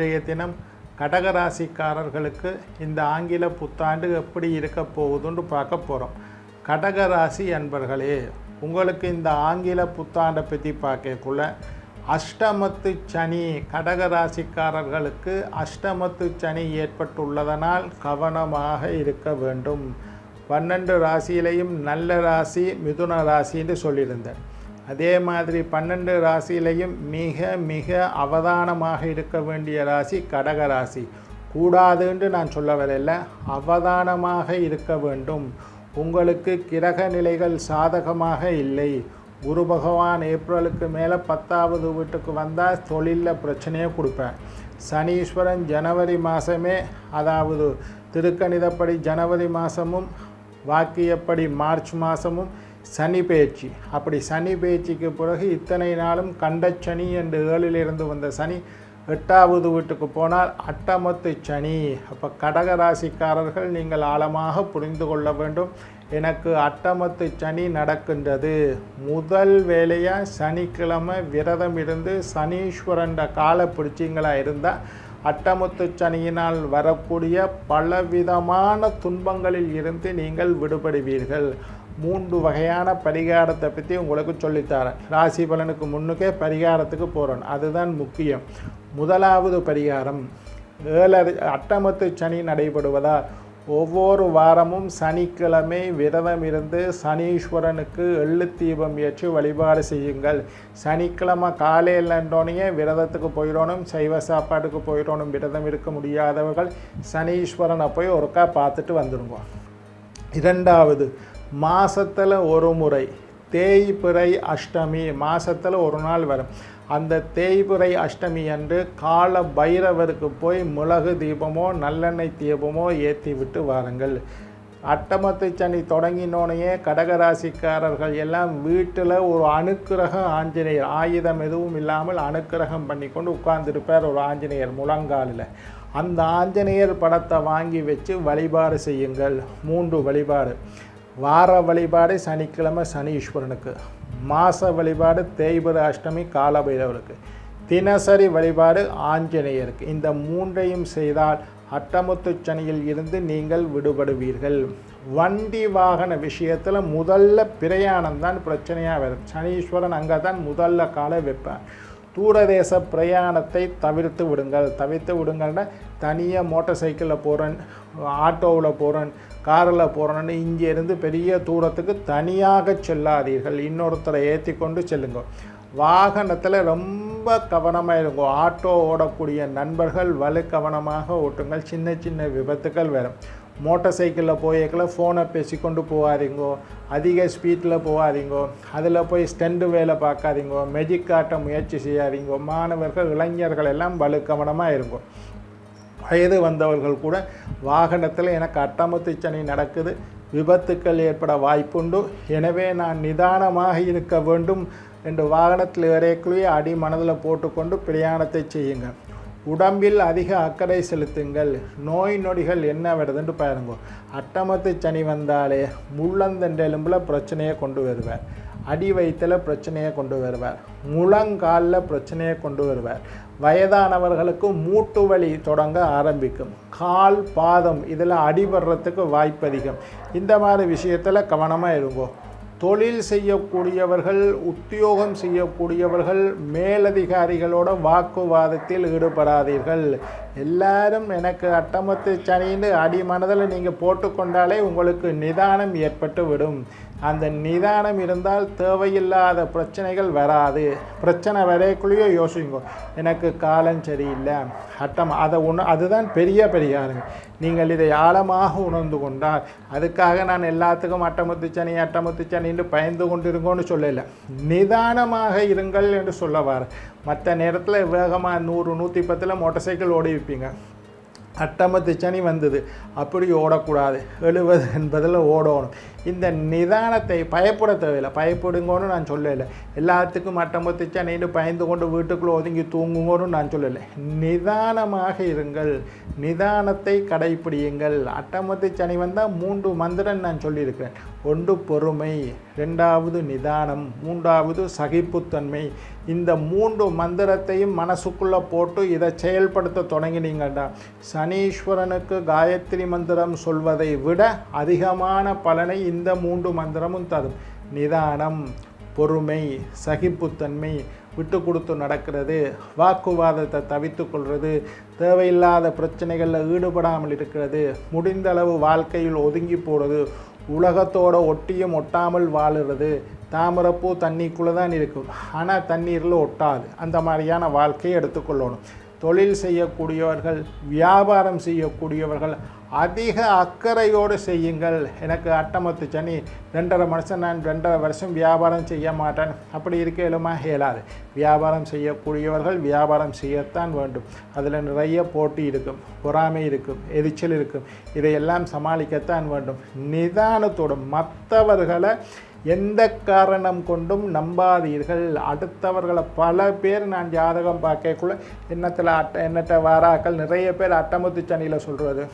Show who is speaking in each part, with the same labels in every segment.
Speaker 1: இன்றைய தினம் கடகராசிக்காரர்களுக்கு இந்த ஆங்கில புத்தாண்டு எப்படி இருக்க போகுதுன்னு பார்க்க போகிறோம் கடகராசி அன்பர்களே உங்களுக்கு இந்த ஆங்கில புத்தாண்டை பற்றி பார்க்கக்குள்ள அஷ்டமத்து சனி கடகராசிக்காரர்களுக்கு அஷ்டமத்து சனி ஏற்பட்டுள்ளதனால் கவனமாக இருக்க வேண்டும். பன்னெண்டு ராசியிலையும் நல்ல ராசி மிதுன ராசின்னு சொல்லியிருந்தேன். அதே மாதிரி பன்னெண்டு ராசியிலையும் மிக மிக அவதானமாக இருக்க வேண்டிய ராசி கடக ராசி. கூடாதுன்னு நான் சொல்ல வரல அவதானமாக இருக்க வேண்டும். உங்களுக்கு கிரக நிலைகள் சாதகமாக இல்லை. குரு பகவான் ஏப்ரலுக்கு மேலே பத்தாவது வீட்டுக்கு வந்தால் தொழிலில் பிரச்சனையை கொடுப்பேன். சனீஸ்வரன் ஜனவரி மாதமே அதாவது திருக்கணிதப்படி ஜனவரி மாதமும் வாக்கியப்படி மார்ச் மாதமும் சனி பேச்சு. அப்படி சனி பேச்சுக்கு பிறகு இத்தனை நாளும் கண்டச்சனி என்று ஏழிலிருந்து வந்த சனி எட்டாவது வீட்டுக்கு போனால் அட்டமத்து சனி. அப்போ கடகராசிக்காரர்கள் நீங்கள் ஆழமாக புரிந்து கொள்ள வேண்டும். எனக்கு அட்டமத்து சனி நடக்கின்றது. முதல் வேலையாக சனிக்கிழமை விரதம் இருந்து சனீஸ்வரன்ற காலை பிடிச்சிங்களா இருந்தால் அட்டமுத்து சனியினால் வரக்கூடிய பலவிதமான துன்பங்களில் இருந்து நீங்கள் விடுபடுவீர்கள். மூன்று வகையான பரிகாரத்தை பற்றி உங்களுக்கு சொல்லித்தரேன். ராசி பலனுக்கு முன்னுக்கே பரிகாரத்துக்கு போகிறோம் அதுதான் முக்கியம். முதலாவது பரிகாரம் ஏழரை அட்டமத்து சனி நடைபெறுவதால் ஒவ்வொரு வாரமும் சனிக்கிழமை விரதம் இருந்து சனீஸ்வரனுக்கு எள்ளு தீபம் ஏற்றி வழிபாடு செய்யுங்கள். சனிக்கிழமை காலையிலன்றோனையே விரதத்துக்கு போயிடணும் சைவ சாப்பாட்டுக்கு போயிடணும் விரதம் இருக்க முடியாதவர்கள் சனீஸ்வரனை போய் ஒருக்கா பார்த்துட்டு வந்துடுங்க இரண்டாவது மாசத்தில் ஒரு முறை தேய்பிறை அஷ்டமி மாசத்தில் ஒரு நாள் வரும். அந்த தேய்பிறை அஷ்டமி அன்று கால பைரவருக்கு போய் மிளகு தீபமோ நல்லெண்ணெய் தீபமோ ஏற்றி விட்டு வாருங்கள். அட்டமத்து சனி தொடங்கினோனையே கடகராசிக்காரர்கள் எல்லாம் வீட்டில் ஒரு அணுக்கிரக ஆஞ்சநேயர். ஆயுதம் எதுவும் இல்லாமல் அணுக்கிரகம் பண்ணி கொண்டு உட்கார்ந்துருப்பார் ஒரு ஆஞ்சநேயர் முழங்காலில். அந்த ஆஞ்சநேயர் படத்தை வாங்கி வச்சு வழிபாடு செய்யுங்கள். மூன்று வழிபாடு. வார வழிபாடு சனிக்கிழமை சனீஸ்வரனுக்கு மாத வழிபாடு தேய்பிர அஷ்டமி காலபைரவருக்கு தினசரி வழிபாடு ஆஞ்சநேயருக்கு. இந்த மூன்றையும் செய்தால் அட்டமுத்து சனியில் இருந்து நீங்கள் விடுபடுவீர்கள். வண்டி வாகன விஷயத்தில் முதல்ல பிரயாணம் தான் பிரச்சனையாக வரும். சனீஸ்வரன் அங்கே தான் முதல்ல காலை வைப்பேன் தூரதேச பிரயாணத்தை தவிர்த்து விடுங்கள். தவிர்த்து விடுங்கள்னா தனியாக மோட்டார் சைக்கிளில் போகிறேன் ஆட்டோவில் போகிறேன் காரில் போகிறேன்னு இங்கேருந்து பெரிய தூரத்துக்கு தனியாக செல்லாதீர்கள். இன்னொருத்தரை ஏற்றி கொண்டு செல்லுங்க. வாகனத்தில் ரொம்ப கவனமாக இருங்க ஆட்டோ ஓடக்கூடிய நண்பர்கள் வலு கவனமாக ஓட்டுங்கள். சின்ன சின்ன விபத்துக்கள் வரும். மோட்டார் சைக்கிளில் போயிருக்கல ஃபோனை பேசிக்கொண்டு போகாதீங்கோ அதிக ஸ்பீட்டில் போகாதீங்கோ அதில் போய் ஸ்டெண்டு வேலை பார்க்காதீங்கோ மெஜிக் காட்ட முயற்சி செய்யாதீங்கோ மாணவர்கள் இளைஞர்கள் எல்லாம் வலுக்கவனமாக இருக்கும் வயது வந்தவர்கள் கூட வாகனத்தில் எனக்கு அட்டமத்து சனி நடக்குது விபத்துக்கள் ஏற்பட வாய்ப்புண்டு. எனவே நான் நிதானமாக இருக்க வேண்டும் என்று வாகனத்தில் ஏறக்குள்ளேயே அடி மனதில் போட்டுக்கொண்டு பிரயாணத்தை செய்யுங்கள். உடம்பில் அதிக அக்கறை செலுத்துங்கள். நோய் நொடிகள் என்ன வருதுன்னு பாருங்க. அட்டமத்து சனி வந்தாலே முள்ளந்தண்டெலும்பில் பிரச்சனையை கொண்டு வருவார். அடி வயிற்றில் பிரச்சனையை கொண்டு வருவார். முழங்காலில் பிரச்சனையை கொண்டு வருவார். வயதானவர்களுக்கு மூட்டு வலி தொடங்க ஆரம்பிக்கும். கால் பாதம் இதில் அடிபடுறதுக்கு வாய்ப்பு அதிகம் இந்த மாதிரி விஷயத்தில் கவனமாக இருங்கோ. தொழில் செய்யக்கூடியவர்கள் உத்தியோகம் செய்யக்கூடியவர்கள் மேலதிகாரிகளோட வாக்குவாதத்தில் ஈடுபடாதீர்கள். எல்லாரும் எனக்கு அட்டமத்து சனின்னு அடி மனதில் நீங்கள் போட்டுக்கொண்டாலே உங்களுக்கு நிதானம் ஏற்பட்டு விடும் அந்த நிதானம் இருந்தால் தேவையில்லாத பிரச்சனைகள் வராது. பிரச்சனை வரைக்குள்ளேயோ யோசிங்க. எனக்கு காலம் சரியில்லை. அட்டம் அதை உண அதுதான் பெரிய பெரியாருங்க நீங்கள் இதை ஆழமாக உணர்ந்து கொண்டால் அதுக்காக நான் எல்லாத்துக்கும் அட்டமுத்து சனி அட்டமுத்து சனின்னு பயந்து கொண்டிருங்கோன்னு சொல்லலை. நிதானமாக இருங்கள் என்று சொல்லவாரு மற்ற நேரத்தில் வேகமாக நூறு நூற்றி பத்தில் மோட்டார் சைக்கிள் ஓடி வைப்பீங்க அட்டமத்து சனி வந்தது. அப்படி ஓடக்கூடாது. எழுபது என்பதில் ஓடணும். இந்த நிதானத்தை பயப்பட தேவையில்லை. பயப்படுங்கன்னு நான் சொல்லலை. எல்லாத்துக்கும் அட்டமுத்திச்சா சனின்னு பயந்து கொண்டு வீட்டுக்குள்ளே ஒதுங்கி தூங்குங்கன்னு நான் சொல்லலை. நிதானமாக இருங்கள். நிதானத்தை கடைப்பிடியுங்கள். அட்டமத்து சனி வந்தால் மூன்று மந்திரம் நான் சொல்லியிருக்கிறேன். ஒன்று பொறுமை ரெண்டாவது நிதானம் மூன்றாவது சகிப்புத்தன்மை. இந்த மூன்று மந்திரத்தையும் மனசுக்குள்ளே போட்டு இதை செயல்படுத்த தொடங்கினீங்கடா. சனீஸ்வரனுக்கு காயத்ரி மந்திரம் சொல்வதை விட அதிகமான பலனை இந்த மூன்று மந்திரமும் தரும். நிதானம் பொறுமை சகிப்புத்தன்மை. விட்டு கொடுத்து நடக்கிறது வாக்குவாதத்தை தவித்து கொள்வது தேவையில்லாத பிரச்சனைகளில் ஈடுபடாமல் இருக்கிறது முடிந்த அளவு வாழ்க்கையில் ஒதுங்கி போகிறது உலகத்தோட ஒட்டியும் ஒட்டாமல் வாழுறது தாமரப்பூ தண்ணிக்குள்ளே தான் இருக்கும். ஆனால் தண்ணீரில் ஒட்டாது. அந்த மாதிரியான வாழ்க்கையை எடுத்துக்கொள்ளணும். தொழில் செய்யக்கூடியவர்கள் வியாபாரம் செய்யக்கூடியவர்கள் அதிக அக்கறையோடு செய்யுங்கள். எனக்கு அட்டமத்து சனி ரெண்டரை மனுஷன் நான் ரெண்டரை வருஷம் வியாபாரம் செய்ய மாட்டேன். அப்படி இருக்க இயலுமா இயலாது. வியாபாரம் செய்யக்கூடியவர்கள் வியாபாரம் செய்யத்தான் வேண்டும். அதில் நிறைய போட்டி இருக்கும். பொறாமை இருக்கும். எரிச்சல் இருக்கும். இதையெல்லாம் சமாளிக்கத்தான் வேண்டும். நிதானத்தோடு மற்றவர்களை எந்த காரணம் கொண்டும் நம்பாதீர்கள். அடுத்தவர்களை பல பேர் நான் ஜாதகம் பார்க்கக்குள்ள எண்ணத்தில் அட்ட எண்ணற்ற வாராக்கள் நிறைய பேர் அட்டமுத்து சனியில் சொல்கிறது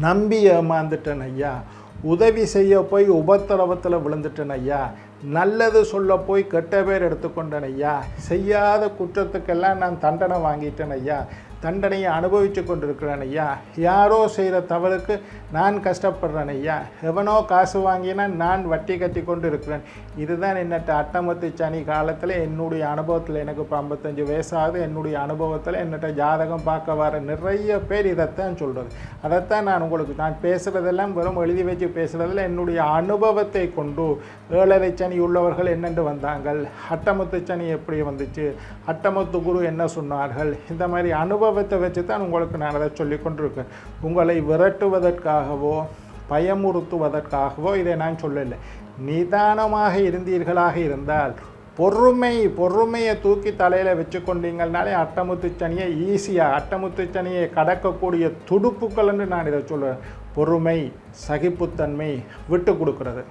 Speaker 1: நம்பி ஏமாந்துட்டேன் ஐயா. உதவி செய்ய போய் உபத்திரவத்தில் விழுந்துட்டேன் ஐயா. நல்லது சொல்ல போய் கெட்ட பேர் எடுத்துக்கொண்டேன் ஐயா. செய்யாத குற்றத்துக்கெல்லாம் நான் தண்டனை வாங்கிட்டேன் ஐயா. தண்டனையை அனுபவித்து கொண்டிருக்கிறேன் ஐயா. யாரோ செய்கிற தவறுக்கு நான் கஷ்டப்படுறேன் ஐயா. எவனோ காசு வாங்கினா நான் வட்டி கட்டி கொண்டு இருக்கிறேன் இதுதான் என்னட்ட அட்டமத்து சனி காலத்தில் என்னுடைய அனுபவத்தில் எனக்கு இப்போ ஐம்பத்தஞ்சு வயசாகுது. என்னுடைய அனுபவத்தில் என்னட்ட ஜாதகம் பார்க்க வர நிறைய பேர் இதைத்தான் சொல்கிறது அதைத்தான் நான் உங்களுக்கு நான் பேசுகிறதெல்லாம் வெறும் எழுதி வச்சு பேசுகிறதில் என்னுடைய அனுபவத்தை கொண்டு ஏழரை சனி உள்ளவர்கள் என்னென்று வந்தாங்கள் அட்டமத்து சனி எப்படி வந்துச்சு? அட்டமுத்து குரு என்ன சொன்னார்கள்? இந்த மாதிரி அனுபவத்தை வச்சு தான் உங்களுக்கு நான் அதை சொல்லி கொண்டிருக்கேன். உங்களை விரட்டுவதற்காகவோ பயமுறுத்துவதற்காகவோ இதை நான் சொல்லலை. நிதானமாக இருந்தீர்களாக இருந்தால் பொறுமை பொறுமையை தூக்கி தலையில் வச்சு கொண்டீங்கனாலே அட்டமுத்து சனியை ஈஸியாக அட்டமுத்து சனியை கடக்கக்கூடிய துடுப்புக்கள்னு நான் இதை சொல்லுவேன். பொறுமை சகிப்புத்தன்மை விட்டு கொடுக்கிறது.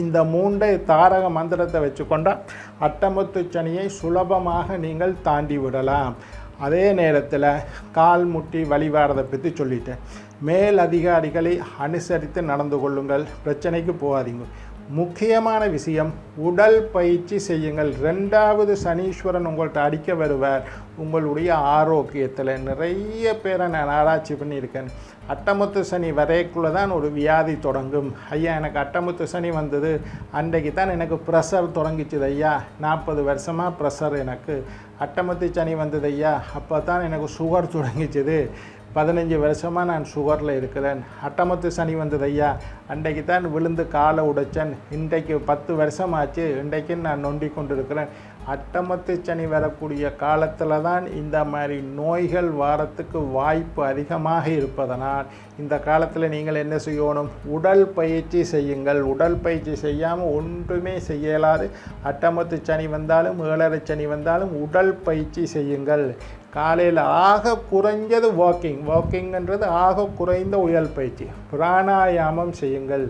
Speaker 1: இந்த மூண்டை தாரக மந்திரத்தை வச்சுக்கொண்டால் அட்டமுத்து சனியை சுலபமாக நீங்கள் தாண்டி விடலாம். அதே நேரத்தில் கால் முட்டி வழிவாரதை பற்றி சொல்லிட்டேன். மேல் அதிகாரிகளை அனுசரித்து நடந்து கொள்ளுங்கள். பிரச்சனைக்கு போகாதீங்க. முக்கியமான விஷயம் உடல் பயிற்சி செய்யுங்கள். ரெண்டாவது சனீஸ்வரன் உங்கள்கிட்ட அடிக்க வருவார். உங்களுடைய ஆரோக்கியத்தில் நிறைய பேரை நான் ஆராய்ச்சி பண்ணியிருக்கேன். அட்டமுத்து சனி வரைக்குள்ளே தான் ஒரு வியாதி தொடங்கும். ஐயா எனக்கு அட்டமுத்து சனி வந்தது. அன்றைக்கு தான் எனக்கு ப்ரெஷர் தொடங்கிச்சுது ஐயா. நாற்பது வருஷமாக ப்ரெஷர் எனக்கு. அட்டமுத்து சனி வந்தது ஐயா. அப்போ தான் எனக்கு சுகர் தொடங்கிச்சுது. பதினஞ்சு வருஷமாக நான் சுகரில் இருக்கிறேன். அட்டமத்து சனி வந்தது ஐயா. அன்றைக்கு தான் விழுந்து காலை உடைச்சேன். இன்றைக்கு பத்து வருஷம் ஆச்சு இன்றைக்கு நான் நொண்டி கொண்டிருக்கிறேன். அட்டமத்து சனி வரக்கூடிய காலத்தில் தான் இந்த மாதிரி நோய்கள் வாரத்துக்கு வாய்ப்பு அதிகமாக இருப்பதனால் இந்த காலத்தில் நீங்கள் என்ன செய்யணும்? உடல் பயிற்சி செய்யுங்கள். உடல் பயிற்சி செய்யாமல் ஒன்றுமே செய்யலாது. அட்டமத்து சனி வந்தாலும் ஏழரை சனி வந்தாலும் உடல் பயிற்சி செய்யுங்கள். காலையில் ஆக குறைஞ்சது வாக்கிங் வாக்கிங்ன்றது ஆக குறைந்த உயல் பயிற்சி. பிராணாயாமம் செய்யுங்கள்.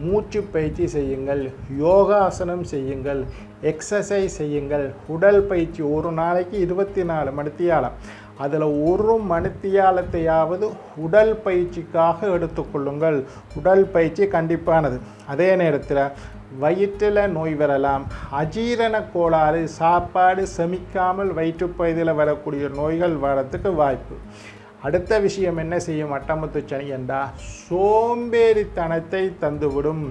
Speaker 1: மூச்சு பயிற்சி செய்யுங்கள். யோகாசனம் செய்யுங்கள். எக்ஸசைஸ் செய்யுங்கள். உடல் பயிற்சி ஒரு நாளைக்கு இருபத்தி நாலு மணித்தியாலம். அதில் ஒரு மணித்தியாலத்தையாவது உடல் பயிற்சிக்காக எடுத்துக்கொள்ளுங்கள் உடல் பயிற்சி கண்டிப்பானது. அதே நேரத்தில் வயிற்றில் நோய் வரலாம். அஜீரண கோளாறு சாப்பாடு செமிக்காமல் வயிற்றுப்பகுதியில் வரக்கூடிய நோய்கள் வரத்துக்கு வாய்ப்பு. அடுத்த விஷயம் என்ன செய்யும்? அட்டமுத்து சனி என்றால் சோம்பேறித்தனத்தை தந்துவிடும்.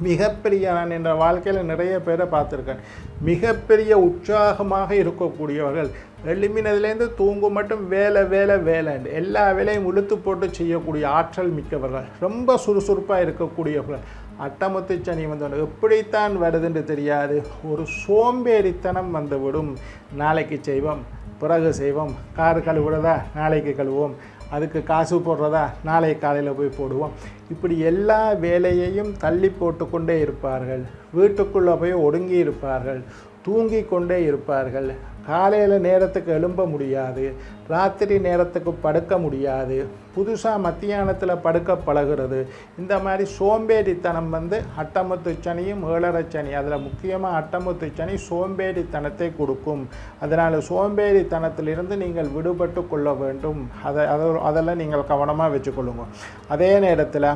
Speaker 1: மிகப்பெரிய நான் என்ற வாழ்க்கையில் நிறைய பேரை பார்த்துருக்கேன். மிகப்பெரிய உற்சாகமாக இருக்கக்கூடியவர்கள். எழுமினதுலேருந்து தூங்கும் மட்டும் வேலை வேலை வேலை எல்லா வேலையும் உளுத்து போட்டு செய்யக்கூடிய ஆற்றல் மிக்கவர்கள். ரொம்ப சுறுசுறுப்பாக இருக்கக்கூடியவர்கள். அட்டமுத்து சனி வந்தவன் எப்படித்தான் வருதுன்னு தெரியாது. ஒரு சோம்பேறித்தனம் வந்துவிடும். நாளைக்கு செய்வோம். பிறகு செய்வோம். கார் கழுவுறதா? நாளைக்கு கழுவோம் அதுக்கு காசு போடுறதா? நாளை காலையில் போய் போடுவோம். இப்படி எல்லா வேலையையும் தள்ளி போட்டுக்கொண்டே இருப்பார்கள். வீட்டுக்குள்ளே போய் ஒடுங்கி இருப்பார்கள். தூங்கி கொண்டே இருப்பார்கள். காலையில் நேரத்துக்கு எழும்ப முடியாது ராத்திரி நேரத்துக்கு படுக்க முடியாது புதுசாக மத்தியானத்தில் படுக்க பழகிறது. இந்த மாதிரி சோம்பேறித்தனம் வந்து அட்டமுத்து சனியும் ஏழரை சனி. அதில் முக்கியமாக அட்டமுத்து சனி சோம்பேறித்தனத்தை கொடுக்கும். அதனால் சோம்பேறித்தனத்திலிருந்து நீங்கள் விடுபட்டு கொள்ள வேண்டும். அதை அதை அதெல்லாம் நீங்கள் கவனமாக வச்சுக்கொள்ளுங்க. அதே நேரத்தில்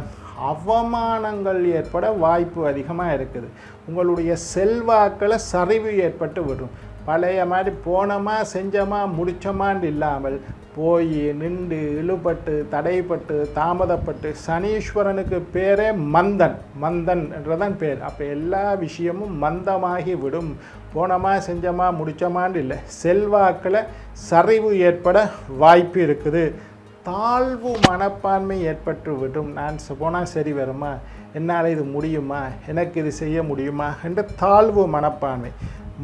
Speaker 1: அவமானங்கள் ஏற்பட வாய்ப்பு அதிகமாக இருக்குது. உங்களுடைய செல்வாக்கில் சரிவு ஏற்பட்டு விடும். பழைய மாதிரி போனோமா செஞ்சோமா முடிச்சோமான்னு இல்லாமல் போய் நின்று இழுபட்டு தடைப்பட்டு தாமதப்பட்டு சனீஸ்வரனுக்கு பேரே மந்தன். மந்தன் என்றதான் பேர். அப்போ எல்லா விஷயமும் மந்தமாகி விடும். போனோமா செஞ்சோமா முடிச்சோமான்னு இல்லை. செல்வாக்கில் சரிவு ஏற்பட வாய்ப்பு இருக்குது. தாழ்வு மனப்பான்மை ஏற்பட்டு விடும். நான் போனால் சரி வருமா? என்னால் இது முடியுமா? எனக்கு இது செய்ய முடியுமா? என்ற தாழ்வு மனப்பான்மை.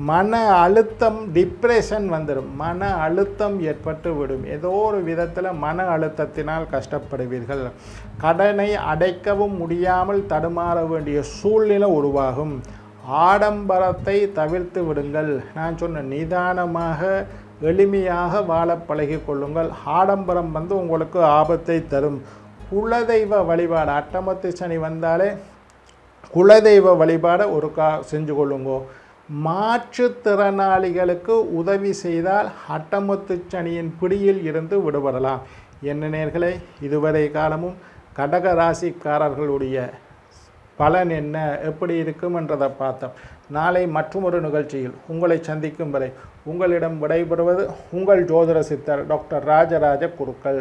Speaker 1: மன அழுத்தம் டிப்ரெஷன் வந்துடும் மன அழுத்தம் ஏற்பட்டு விடும். ஏதோ ஒரு விதத்தில் மன அழுத்தத்தினால் கஷ்டப்படுவீர்கள். கடனை அடைக்கவும் முடியாமல் தடுமாற வேண்டிய சூழ்நிலை உருவாகும். ஆடம்பரத்தை தவிர்த்து விடுங்கள். நான் சொன்ன நிதானமாக எளிமையாக வாழ பழகி கொள்ளுங்கள். ஆடம்பரம் வந்து உங்களுக்கு ஆபத்தை தரும். குலதெய்வ வழிபாடு. அட்டமத்து சனி வந்தாலே குலதெய்வ வழிபாடை ஒரு கா செஞ்சு கொள்ளுங்கோ. மாற்றுத்திறனாளிகளுக்கு உதவி செய்தால் அட்டமுத்து சனியின் பிடியில் இருந்து விடுபடலாம். என்ன நேர்களே இதுவரை காலமும் கடக ராசிக்காரர்களுடைய பலன் என்ன எப்படி இருக்கும் என்றதை பார்த்தோம். நாளை மற்றொரு நிகழ்ச்சியில் உங்களை சந்திக்கும் வரை உங்களிடம் விடைபெறுவது உங்கள் ஜோதிட சித்தர் டாக்டர் ராஜராஜ குருக்கள்.